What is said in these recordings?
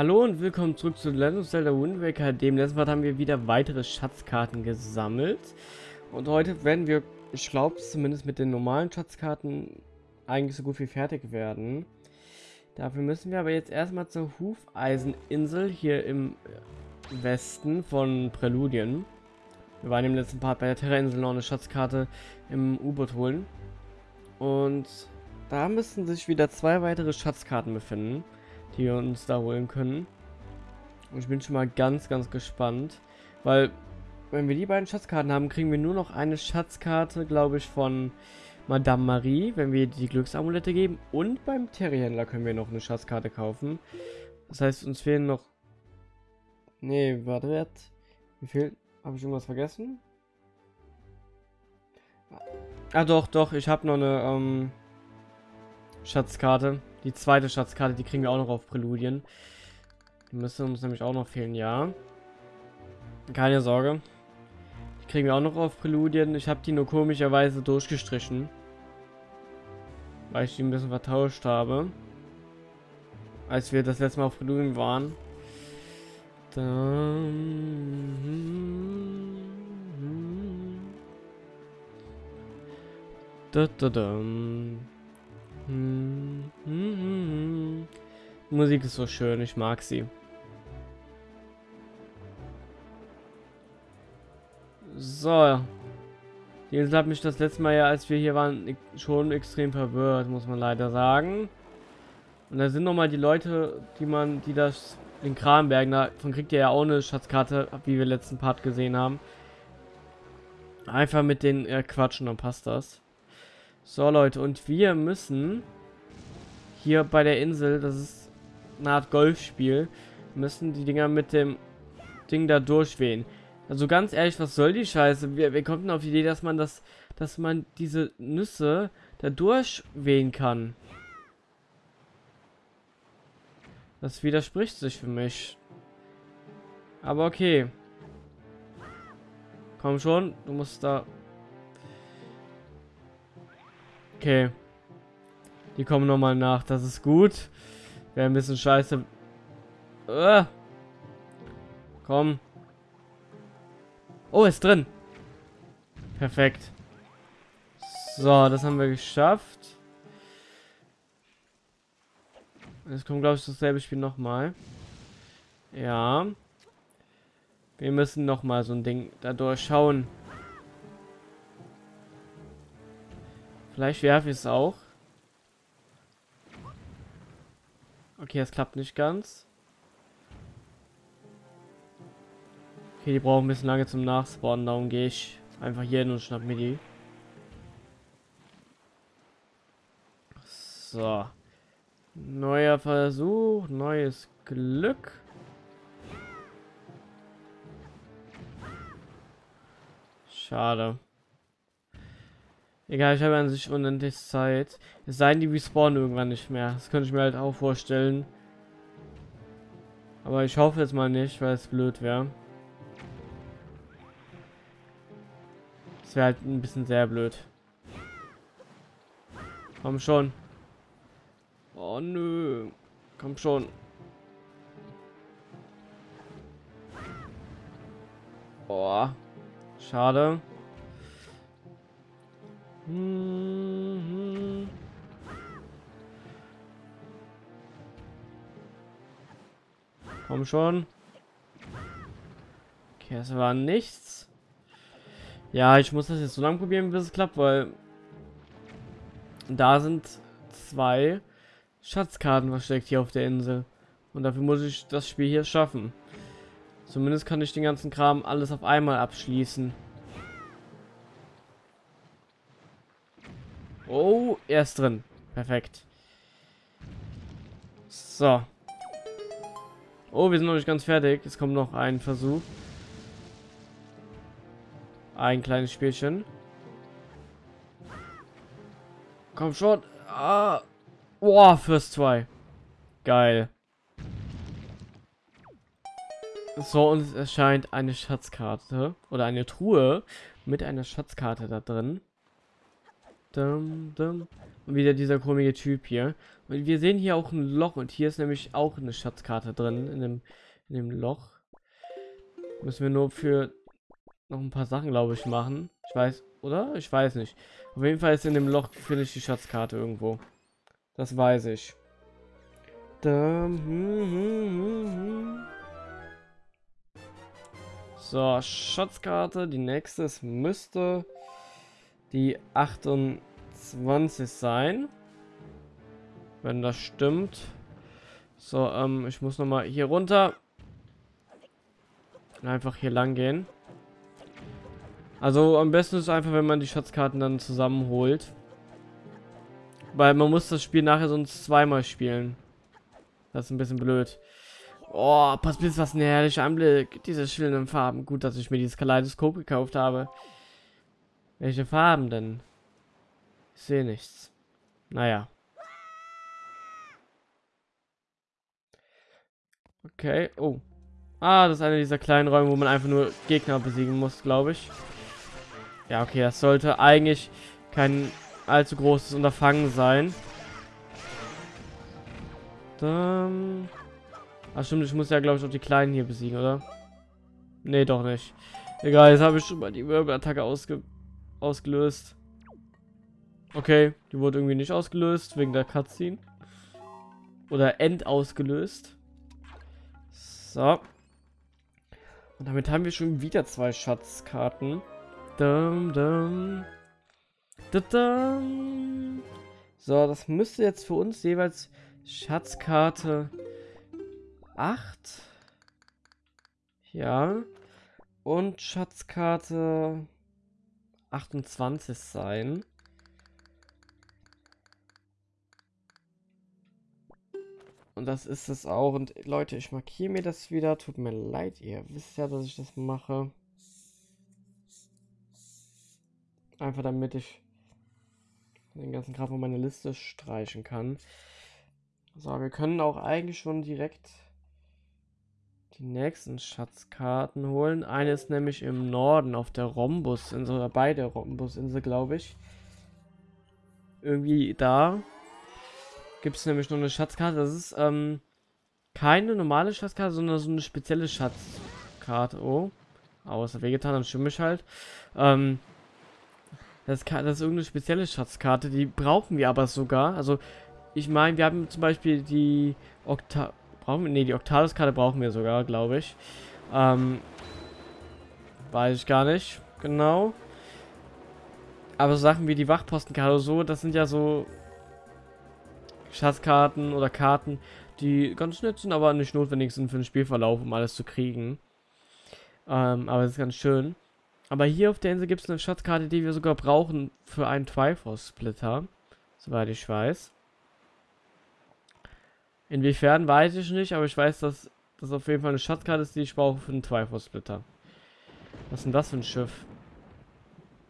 Hallo und willkommen zurück zu Legend of Zelda Wind Waker. Dem letzten Mal haben wir wieder weitere Schatzkarten gesammelt. Und heute werden wir, ich glaube zumindest mit den normalen Schatzkarten, eigentlich so gut wie fertig werden. Dafür müssen wir aber jetzt erstmal zur Hufeiseninsel hier im Westen von Präludien. Wir waren im letzten Part bei der Terra-Insel noch eine Schatzkarte im U-Boot holen. Und da müssen sich wieder zwei weitere Schatzkarten befinden die wir uns da holen können. Und ich bin schon mal ganz, ganz gespannt, weil wenn wir die beiden Schatzkarten haben, kriegen wir nur noch eine Schatzkarte, glaube ich, von Madame Marie, wenn wir die Glücksamulette geben. Und beim Terrierhändler können wir noch eine Schatzkarte kaufen. Das heißt, uns fehlen noch... Nee, warte, wie viel? Habe ich irgendwas vergessen? Ah, doch, doch, ich habe noch eine ähm, Schatzkarte. Die zweite Schatzkarte, die kriegen wir auch noch auf Präludien. Die müssen uns nämlich auch noch fehlen, ja. Keine Sorge. Die kriegen wir auch noch auf Präludien. Ich habe die nur komischerweise durchgestrichen. Weil ich die ein bisschen vertauscht habe. Als wir das letzte Mal auf Präludien waren. Da, da, da. Hm, hm, hm, Musik ist so schön, ich mag sie. So. Die Insel hat mich das letzte Mal ja, als wir hier waren, schon extrem verwirrt, muss man leider sagen. Und da sind nochmal die Leute, die man, die das, den Kranberg, davon kriegt ihr ja auch eine Schatzkarte, wie wir letzten Part gesehen haben. Einfach mit denen äh, quatschen, dann passt das. So, Leute, und wir müssen hier bei der Insel, das ist eine Art Golfspiel, müssen die Dinger mit dem Ding da durchwehen. Also ganz ehrlich, was soll die Scheiße? Wir, wir kommen auf die Idee, dass man das, dass man diese Nüsse da durchwehen kann. Das widerspricht sich für mich. Aber okay. Komm schon, du musst da Okay. Die kommen nochmal nach. Das ist gut. Wäre ein bisschen scheiße. Uh. Komm. Oh, ist drin. Perfekt. So, das haben wir geschafft. Jetzt kommt, glaube ich, dasselbe Spiel nochmal. Ja. Wir müssen nochmal so ein Ding da durchschauen. Vielleicht werfe ich es auch. Okay, es klappt nicht ganz. Okay, die brauchen ein bisschen lange zum Nachspawnen, darum gehe ich einfach hier hin und schnapp mir die. So. Neuer Versuch, neues Glück. Schade. Egal, ich habe an sich unendlich Zeit. Es sei denn, die respawnen irgendwann nicht mehr. Das könnte ich mir halt auch vorstellen. Aber ich hoffe jetzt mal nicht, weil es blöd wäre. Das wäre halt ein bisschen sehr blöd. Komm schon. Oh nö. Komm schon. Oh. Schade. Mhm. Komm schon. Okay, es war nichts. Ja, ich muss das jetzt so lange probieren, bis es klappt, weil da sind zwei Schatzkarten versteckt hier auf der Insel. Und dafür muss ich das Spiel hier schaffen. Zumindest kann ich den ganzen Kram alles auf einmal abschließen. Oh, er ist drin. Perfekt. So. Oh, wir sind noch nicht ganz fertig. Es kommt noch ein Versuch. Ein kleines Spielchen. Komm schon. Ah. Boah, First 2. Geil. So, und es erscheint eine Schatzkarte. Oder eine Truhe mit einer Schatzkarte da drin. Dum, dum. Und wieder dieser komische Typ hier. Und wir sehen hier auch ein Loch. Und hier ist nämlich auch eine Schatzkarte drin. In dem, in dem Loch. Müssen wir nur für noch ein paar Sachen, glaube ich, machen. Ich weiß, oder? Ich weiß nicht. Auf jeden Fall ist in dem Loch, finde ich die Schatzkarte irgendwo. Das weiß ich. So, Schatzkarte. Die nächste müsste die 28 sein. Wenn das stimmt. So, ähm, ich muss noch mal hier runter. Einfach hier lang gehen. Also am besten ist einfach, wenn man die Schatzkarten dann zusammenholt. Weil man muss das Spiel nachher sonst zweimal spielen. Das ist ein bisschen blöd. Oh, pass bis was ein herrlicher Anblick. Diese schönen Farben. Gut, dass ich mir dieses Kaleidoskop gekauft habe. Welche Farben denn? Ich sehe nichts. Naja. Okay. Oh. Ah, das ist einer dieser kleinen Räume, wo man einfach nur Gegner besiegen muss, glaube ich. Ja, okay, das sollte eigentlich kein allzu großes Unterfangen sein. Dann... Ach stimmt, ich muss ja, glaube ich, auch die Kleinen hier besiegen, oder? Nee, doch nicht. Egal, jetzt habe ich schon mal die Wirbelattacke ausge ausgelöst. Okay, die wurde irgendwie nicht ausgelöst, wegen der Cutscene. Oder endausgelöst. So. Und damit haben wir schon wieder zwei Schatzkarten. Dum, dum. Dum, so, das müsste jetzt für uns jeweils Schatzkarte 8. Ja. Und Schatzkarte 28 sein. Und das ist es auch. Und Leute, ich markiere mir das wieder. Tut mir leid, ihr wisst ja, dass ich das mache. Einfach damit ich den ganzen Kram von meiner Liste streichen kann. So, wir können auch eigentlich schon direkt die nächsten Schatzkarten holen. Eine ist nämlich im Norden auf der Rhombusinsel, oder bei der Rhombusinsel, glaube ich. Irgendwie da gibt es nämlich noch eine Schatzkarte. Das ist ähm, keine normale Schatzkarte, sondern so eine spezielle Schatzkarte. Oh, außer wehgetan, dann stimme ich halt. Ähm, das, das ist irgendeine spezielle Schatzkarte, die brauchen wir aber sogar. Also, ich meine, wir haben zum Beispiel die Okta... Brauchen wir... Ne, die Octalis-Karte brauchen wir sogar, glaube ich. Ähm, weiß ich gar nicht genau. Aber so Sachen wie die Wachpostenkarte oder so, das sind ja so Schatzkarten oder Karten, die ganz nett sind, aber nicht notwendig sind für den Spielverlauf, um alles zu kriegen. Ähm, aber es ist ganz schön. Aber hier auf der Insel gibt es eine Schatzkarte, die wir sogar brauchen für einen Triforce-Splitter. Soweit ich weiß. Inwiefern weiß ich nicht, aber ich weiß, dass das auf jeden Fall eine Schatzkarte ist, die ich brauche für einen Triforce-Splitter. Was ist denn das für ein Schiff?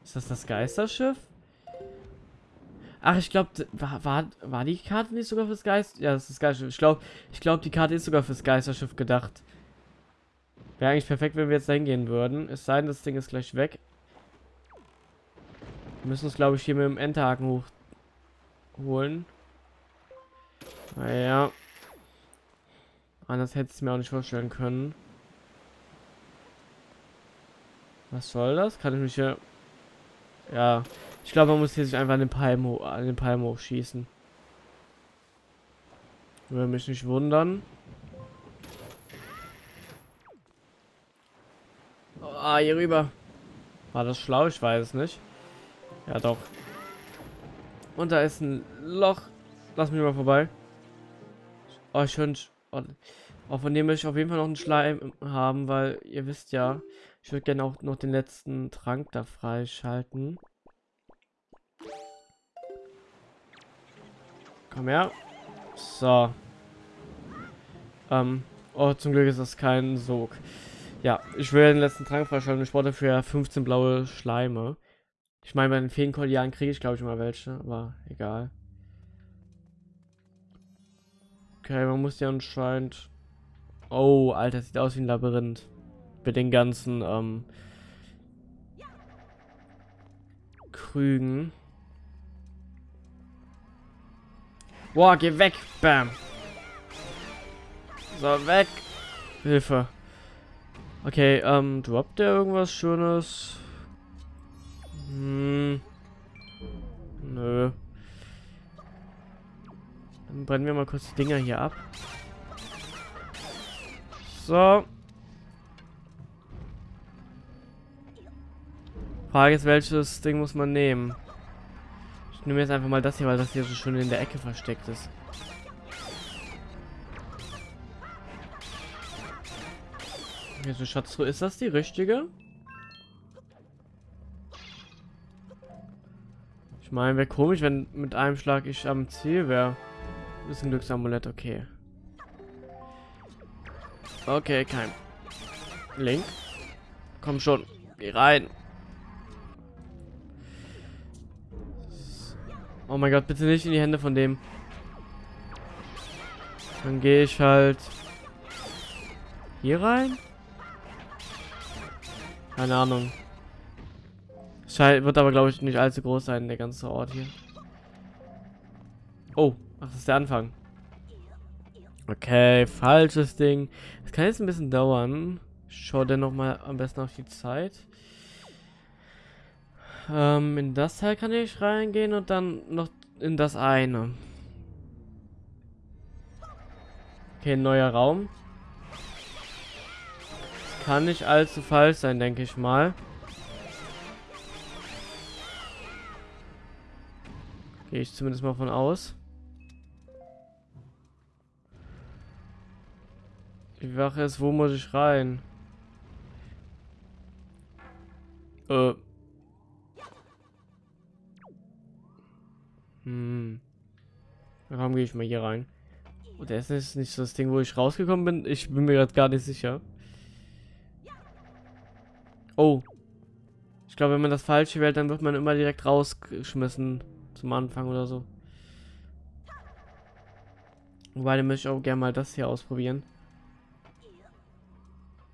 Ist das das Geisterschiff? Ach, ich glaube, war, war, war die Karte nicht sogar fürs Geist? Ja, das ist das Geisterschiff. Ich glaube, ich glaub, die Karte ist sogar fürs Geisterschiff gedacht. Wäre eigentlich perfekt, wenn wir jetzt da hingehen würden. Es sei denn, das Ding ist gleich weg. Wir müssen uns, glaube ich, hier mit dem Enterhaken hochholen. Naja. Anders hätte ich es mir auch nicht vorstellen können. Was soll das? Kann ich mich hier... Ja. Ich glaube, man muss hier sich einfach an den Palm, an den Palm hochschießen. Würde mich nicht wundern. Ah, hier rüber. War das schlau? Ich weiß es nicht. Ja, doch. Und da ist ein Loch. Lass mich mal vorbei. Oh, schön. Oh, oh, von dem möchte ich auf jeden Fall noch einen Schleim haben, weil ihr wisst ja, ich würde gerne auch noch den letzten Trank da freischalten. Komm her. So. Ähm. Oh, zum Glück ist das kein Sog. Ja, ich will den letzten Trank freischalten. Ich brauche dafür 15 blaue Schleime. Ich meine, bei den Feenkollianen kriege ich, glaube ich, mal welche, aber egal. Okay, man muss ja anscheinend... Oh, Alter, sieht aus wie ein Labyrinth. Mit den ganzen, ähm... Krügen. Boah, geh weg. Bam. So, weg. Hilfe. Okay, ähm, droppt der irgendwas Schönes? Brennen wir mal kurz die Dinger hier ab. So. Frage ist, welches Ding muss man nehmen? Ich nehme jetzt einfach mal das hier, weil das hier so schön in der Ecke versteckt ist. Jetzt Schatztruhe. Ist das die richtige? Ich meine, wäre komisch, wenn mit einem Schlag ich am Ziel wäre. Ist ein Glücksamulett, okay. Okay, kein. Link. Komm schon. Geh rein. Oh mein Gott, bitte nicht in die Hände von dem. Dann gehe ich halt hier rein. Keine Ahnung. Scheint, wird aber, glaube ich, nicht allzu groß sein, der ganze Ort hier. Oh, ach, das ist der Anfang. Okay, falsches Ding. Das kann jetzt ein bisschen dauern. Schau denn noch mal am besten auf die Zeit. Ähm, in das Teil kann ich reingehen und dann noch in das eine. Okay, neuer Raum. Kann nicht allzu falsch sein, denke ich mal. Gehe ich zumindest mal von aus. Die Wache ist, wo muss ich rein? Äh. Hm. Warum gehe ich mal hier rein? Und das ist nicht das Ding, wo ich rausgekommen bin. Ich bin mir gerade gar nicht sicher. Oh. Ich glaube, wenn man das falsche wählt, dann wird man immer direkt rausgeschmissen zum Anfang oder so. Wobei, dann möchte ich auch gerne mal das hier ausprobieren.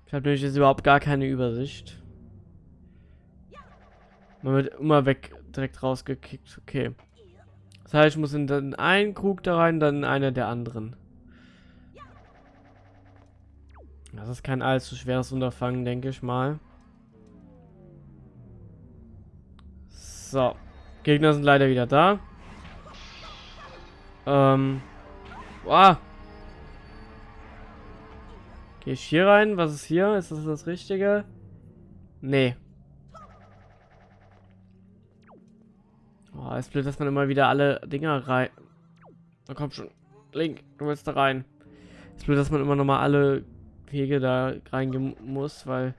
Ich habe nämlich jetzt überhaupt gar keine Übersicht. Man wird immer weg direkt rausgekickt. Okay. Das heißt, ich muss in den einen Krug da rein, dann in einer der anderen. Das ist kein allzu schweres Unterfangen, denke ich mal. So. Gegner sind leider wieder da. Ähm. Boah. Gehe ich hier rein? Was ist hier? Ist das das Richtige? Nee. Oh, ist blöd, dass man immer wieder alle Dinger rein... Da kommt schon. Link, du willst da rein. Ist blöd, dass man immer noch mal alle Wege da reingehen muss, weil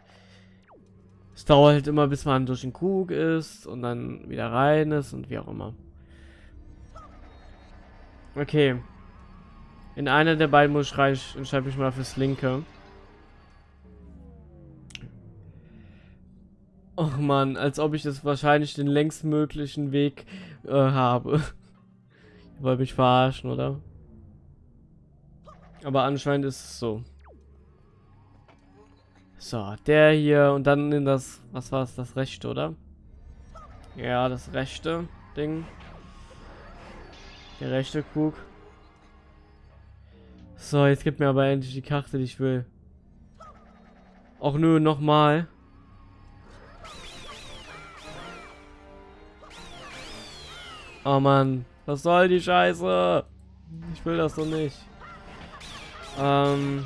es dauert halt immer, bis man durch den Krug ist und dann wieder rein ist und wie auch immer. Okay. In einer der beiden muss ich rein, entscheide ich mal fürs linke. Och man, als ob ich das wahrscheinlich den längstmöglichen Weg äh, habe. Ihr wollt mich verarschen, oder? Aber anscheinend ist es so. So, der hier und dann in das, was war es, das rechte, oder? Ja, das rechte Ding. Der rechte Krug. So, jetzt gibt mir aber endlich die Karte, die ich will. Auch nur nochmal. Oh Mann, was soll die Scheiße? Ich will das doch nicht. Ähm.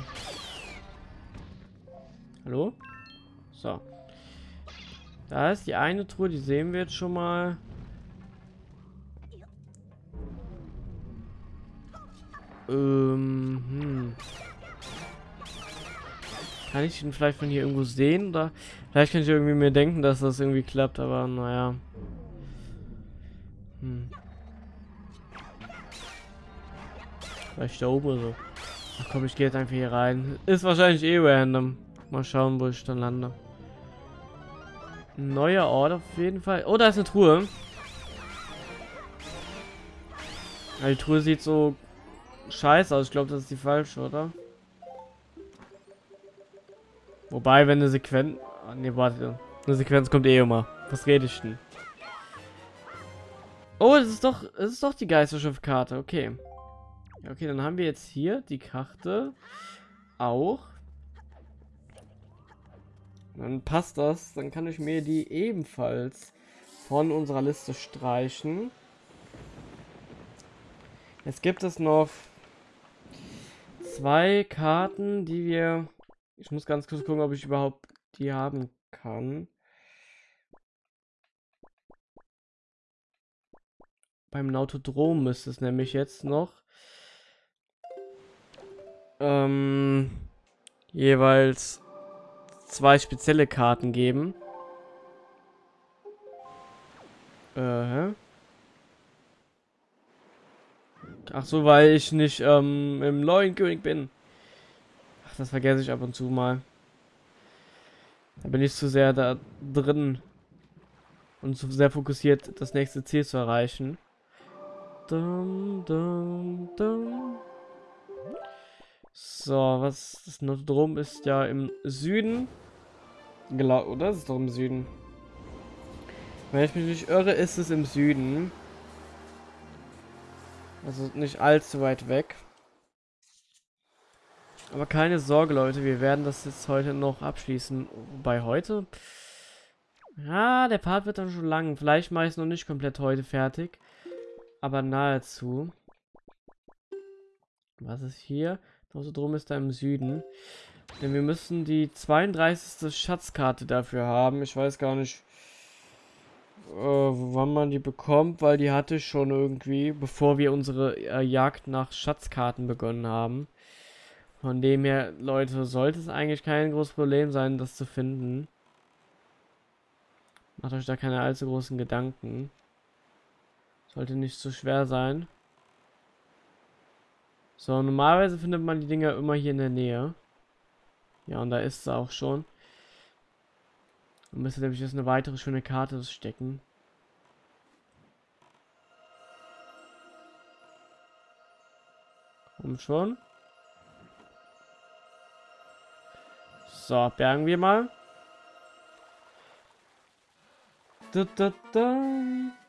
Hallo? So. Da ist die eine Truhe, die sehen wir jetzt schon mal. Ähm, hm. Kann ich ihn vielleicht von hier irgendwo sehen? Oder vielleicht kann ich irgendwie mir denken, dass das irgendwie klappt, aber naja. Hm. Vielleicht da oben so. Ach komm, ich gehe jetzt einfach hier rein. Ist wahrscheinlich eh random. Mal schauen, wo ich dann lande. Neuer Ort auf jeden Fall. Oh, da ist eine Truhe. Ja, die Truhe sieht so scheiße aus. Ich glaube, das ist die falsche, oder? Wobei, wenn eine Sequenz... Ne, warte. Eine Sequenz kommt eh immer. Was rede ich denn? Oh, das ist doch, das ist doch die Geisterschiffkarte. Okay. Okay, dann haben wir jetzt hier die Karte auch. Dann passt das. Dann kann ich mir die ebenfalls von unserer Liste streichen. Jetzt gibt es noch zwei Karten, die wir... Ich muss ganz kurz gucken, ob ich überhaupt die haben kann. Beim Nautodrom müsste es nämlich jetzt noch ähm, jeweils zwei spezielle Karten geben. Äh, Ach so, weil ich nicht ähm, im neuen König bin. Ach, das vergesse ich ab und zu mal. Da bin ich zu sehr da drin und zu sehr fokussiert, das nächste Ziel zu erreichen. Dum, dum, dum. So, was das Notodrom ist ja im Süden. Genau, oder? Das ist doch im Süden. Wenn ich mich nicht irre, ist es im Süden. Also nicht allzu weit weg. Aber keine Sorge, Leute, wir werden das jetzt heute noch abschließen. Bei heute? Ja, der Part wird dann schon lang. Vielleicht mache ich es noch nicht komplett heute fertig. Aber nahezu. Was ist hier? Also drum ist da im Süden. Denn wir müssen die 32. Schatzkarte dafür haben. Ich weiß gar nicht, äh, wann man die bekommt, weil die hatte ich schon irgendwie, bevor wir unsere äh, Jagd nach Schatzkarten begonnen haben. Von dem her, Leute, sollte es eigentlich kein großes Problem sein, das zu finden. Macht euch da keine allzu großen Gedanken. Sollte nicht so schwer sein. So, normalerweise findet man die Dinger immer hier in der Nähe. Ja, und da ist sie auch schon. Man müsste nämlich jetzt eine weitere schöne Karte stecken. Komm schon. So, bergen wir mal. Da, da, da.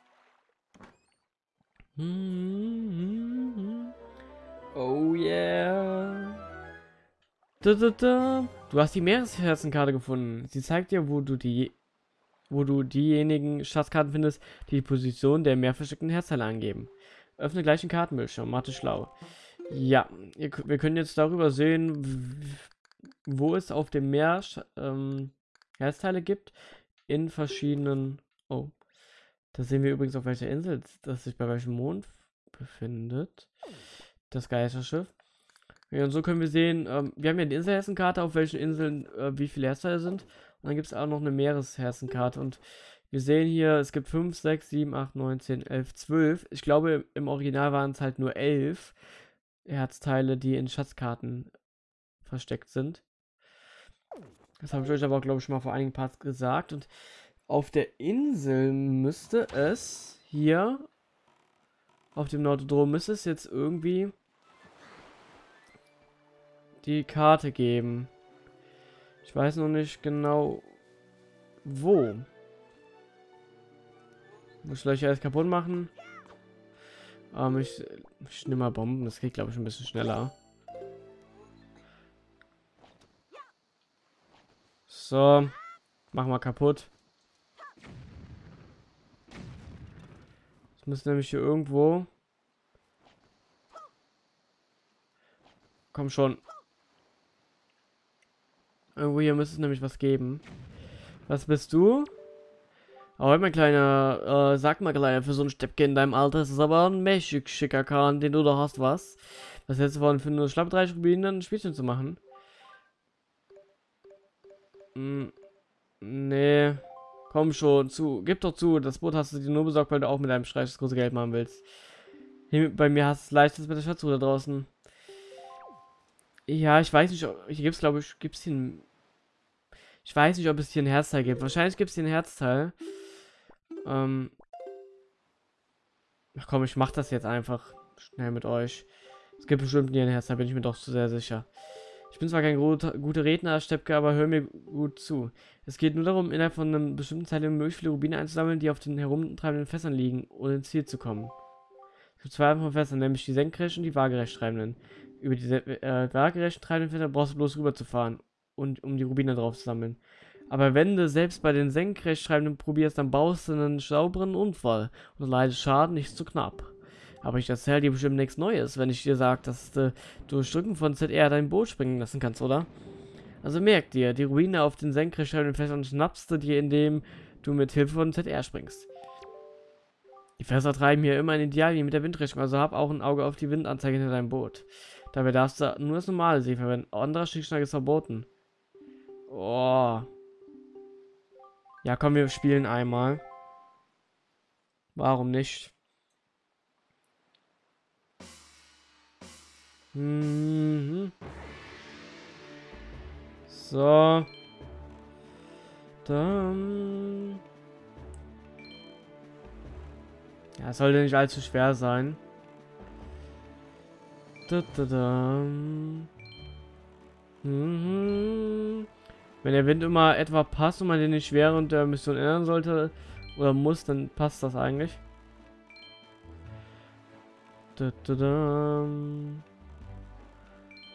Hm, hm, hm. Oh yeah. Da, da, da. Du hast die Meeresherzenkarte gefunden. Sie zeigt dir, wo du die wo du diejenigen Schatzkarten findest, die die Position der mehr versteckten Herzteile angeben. Öffne gleich den Kartenbildschirm. Mate schlau. Ja, wir können jetzt darüber sehen, wo es auf dem Meer ähm, Herzteile gibt in verschiedenen. Oh, da sehen wir übrigens auf welcher Insel das sich bei welchem Mond befindet. Das Geisterschiff. Ja, und so können wir sehen, ähm, wir haben ja die Inselherzenkarte, auf welchen Inseln äh, wie viele Herzteile sind. Und dann gibt es auch noch eine Meeresherzenkarte. Und wir sehen hier, es gibt 5, 6, 7, 8, 9, 10, 11, 12. Ich glaube, im Original waren es halt nur 11 Herzteile, die in Schatzkarten versteckt sind. Das habe ich euch aber, glaube ich, schon mal vor einigen Parts gesagt. Und auf der Insel müsste es hier, auf dem Nordodrom, müsste es jetzt irgendwie die Karte geben. Ich weiß noch nicht genau, wo. Muss ich gleich alles kaputt machen? Ähm, ich, ich nehme mal Bomben. Das geht, glaube ich, ein bisschen schneller. So. Mach mal kaputt. Das müsste nämlich hier irgendwo... Komm schon. Irgendwo hier müsste es nämlich was geben. Was bist du? Oh, mein kleiner, äh, sag mal kleiner, für so ein Steppke in deinem Alter ist es aber ein mächtig schicker Kahn, den du da hast, was? Was hältst du von für nur schlapp drei Rubinen ein Spielchen zu machen? Hm, nee. Komm schon, zu. Gib doch zu, das Boot hast du dir nur besorgt, weil du auch mit deinem Streich das große Geld machen willst. Hier, bei mir hast du es leichtes mit der Schatzruhe da draußen. Ja, ich weiß nicht, hier gibt es, glaube ich, gibt es hier ein... Ich weiß nicht, ob es hier ein Herzteil gibt. Wahrscheinlich gibt es hier ein Herzteil. Ähm... Ach komm, ich mach das jetzt einfach schnell mit euch. Es gibt bestimmt hier ein Herzteil, bin ich mir doch zu sehr sicher. Ich bin zwar kein guter, Redner, Steppke, aber hör mir gut zu. Es geht nur darum, innerhalb von einem bestimmten Zeitraum möglichst viele Rubine einzusammeln, die auf den herumtreibenden Fässern liegen, um ins Ziel zu kommen. Es gibt zwei Arten von Fässern, nämlich die senkrecht und die waagerecht treibenden. Über die äh, waagerecht treibenden Fässer brauchst du bloß rüber zu fahren, und, um die Rubine drauf zu sammeln. Aber wenn du selbst bei den senkrecht treibenden probierst, dann baust du einen sauberen Unfall und leidest Schaden nicht zu knapp. Aber ich erzähle dir bestimmt nichts Neues, wenn ich dir sage, dass du durch von ZR dein Boot springen lassen kannst, oder? Also merk dir, die Ruine auf den senkrecht treibenden Fässern schnappst du dir, indem du mit Hilfe von ZR springst. Die Fässer treiben hier immer in Idealien mit der Windrichtung, also hab auch ein Auge auf die Windanzeige hinter deinem Boot. Dabei darfst du nur das normale See verwenden. Anderer Schickschlag ist verboten. Oh. Ja, komm, wir spielen einmal. Warum nicht? Mhm. So. Dann. Ja, sollte nicht allzu schwer sein. Da, da, da. Mhm. Wenn der Wind immer etwa passt und man den nicht während der Mission ändern sollte oder muss, dann passt das eigentlich. Da, da, da.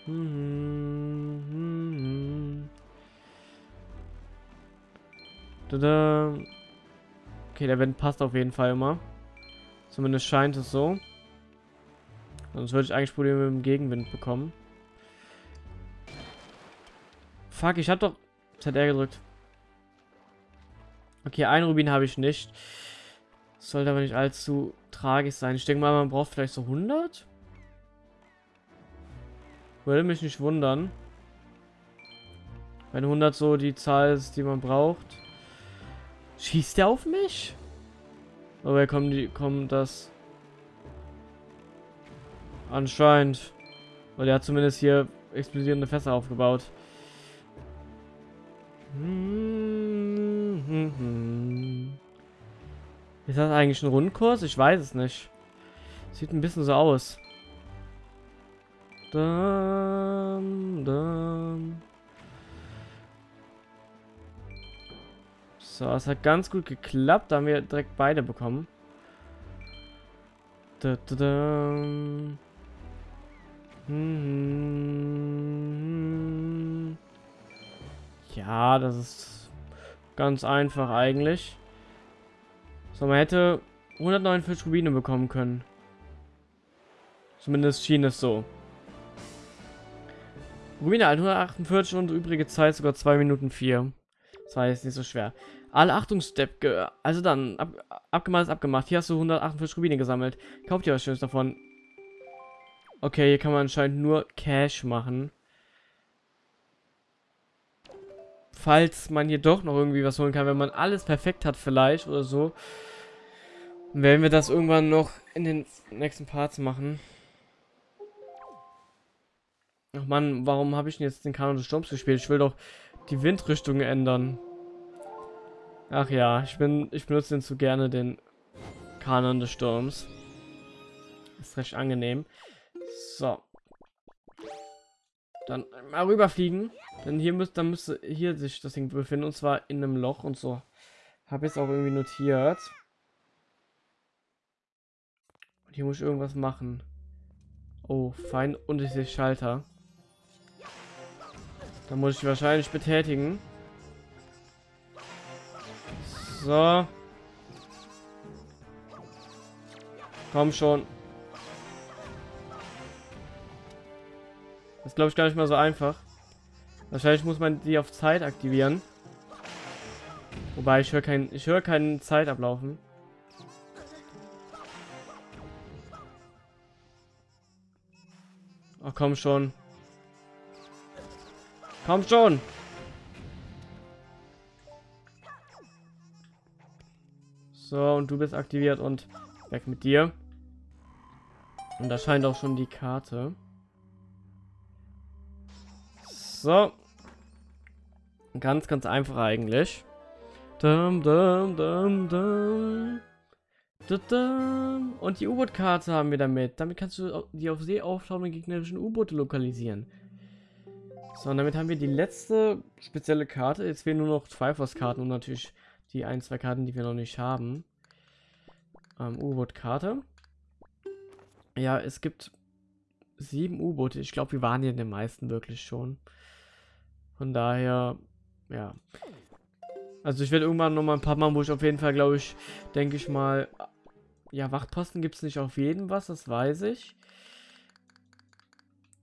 Mhm. Da, da. Okay, der Wind passt auf jeden Fall immer. Zumindest scheint es so. Sonst würde ich eigentlich Probleme mit dem Gegenwind bekommen. Fuck, ich habe doch ZR gedrückt. Okay, ein Rubin habe ich nicht. Sollte aber nicht allzu tragisch sein. Ich denke mal, man braucht vielleicht so 100? Würde mich nicht wundern. Wenn 100 so die Zahl ist, die man braucht. Schießt der auf mich? Aber kommen die, kommen das anscheinend, weil er hat zumindest hier explodierende Fässer aufgebaut. Ist das eigentlich ein Rundkurs? Ich weiß es nicht. Sieht ein bisschen so aus. Dum, dum. So, es hat ganz gut geklappt. Da haben wir direkt beide bekommen. Da, da, da. Hm. Ja, das ist ganz einfach eigentlich. So, man hätte 149 Rubine bekommen können. Zumindest schien es so. Rubine 148 und übrige Zeit sogar 2 Minuten 4. Das war jetzt nicht so schwer. Alle Achtungsstep, also dann, ab, abgemacht ist abgemacht. Hier hast du 148 Rubine gesammelt. Kauft dir was Schönes davon. Okay, hier kann man anscheinend nur Cash machen. Falls man hier doch noch irgendwie was holen kann, wenn man alles perfekt hat vielleicht oder so. Werden wir das irgendwann noch in den nächsten Parts machen. Ach man, warum habe ich denn jetzt den Kanon des Sturms gespielt? Ich will doch die Windrichtung ändern. Ach ja, ich bin, ich benutze den zu gerne, den Kanon des Sturms. Ist recht angenehm. So. Dann mal rüberfliegen. Denn hier müsste, dann müsste hier sich das Ding befinden. Und zwar in einem Loch und so. Habe jetzt auch irgendwie notiert. Und hier muss ich irgendwas machen. Oh, fein und ich sehe Schalter. Da muss ich wahrscheinlich betätigen. So. Komm schon. Das glaube ich gar nicht mal so einfach. Wahrscheinlich muss man die auf Zeit aktivieren. Wobei ich höre keinen, ich höre keinen Zeit ablaufen. Oh, komm schon. Komm schon. So, und du bist aktiviert und weg mit dir. Und da scheint auch schon die Karte. So. Ganz, ganz einfach eigentlich. Dum, dum, dum, dum. Und die U-Boot-Karte haben wir damit. Damit kannst du die auf See auftauchenden gegnerischen U-Boote lokalisieren. So, und damit haben wir die letzte spezielle Karte. Jetzt fehlen nur noch Triforce-Karten und natürlich die ein, zwei Karten, die wir noch nicht haben. Ähm, U-Boot-Karte. Ja, es gibt sieben U-Boote. Ich glaube, wir waren hier in den meisten wirklich schon. Von daher, ja. Also ich werde irgendwann noch mal ein paar machen, wo ich auf jeden Fall, glaube ich, denke ich mal, ja, Wachtposten gibt es nicht auf jeden was, das weiß ich.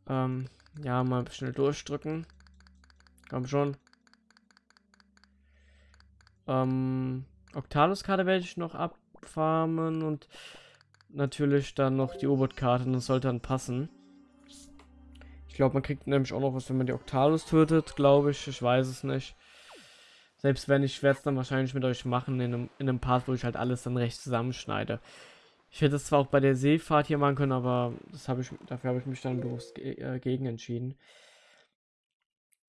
Ähm, ja, mal schnell durchdrücken. Komm schon. Ähm, Octalus-Karte werde ich noch abfarmen und natürlich dann noch die U-Boot-Karte, das sollte dann passen. Ich glaube, man kriegt nämlich auch noch was, wenn man die Octalus tötet, glaube ich. Ich weiß es nicht. Selbst wenn, ich werde es dann wahrscheinlich mit euch machen in einem, in einem Part, wo ich halt alles dann recht zusammenschneide. Ich hätte es zwar auch bei der Seefahrt hier machen können, aber das habe ich, dafür habe ich mich dann bewusst äh, gegen entschieden.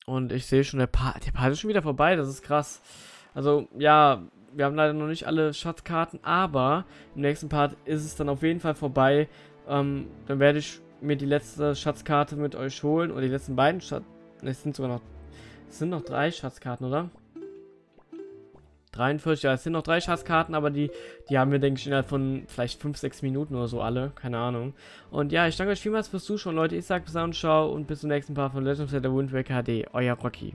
Und ich sehe schon, der Part, der Part ist schon wieder vorbei, das ist krass. Also, ja, wir haben leider noch nicht alle Schatzkarten, aber im nächsten Part ist es dann auf jeden Fall vorbei. Ähm, dann werde ich mir die letzte Schatzkarte mit euch holen, oder die letzten beiden Schatz... Es sind sogar noch... Es sind noch drei Schatzkarten, oder? 43, ja, es sind noch drei Schatzkarten, aber die, die haben wir, denke ich, innerhalb von vielleicht 5, 6 Minuten oder so alle. Keine Ahnung. Und ja, ich danke euch vielmals fürs Zuschauen, Leute. Ich sage bis dann und ciao und bis zum nächsten Part von Legend of Zelda Wind Waker HD. Euer Rocky.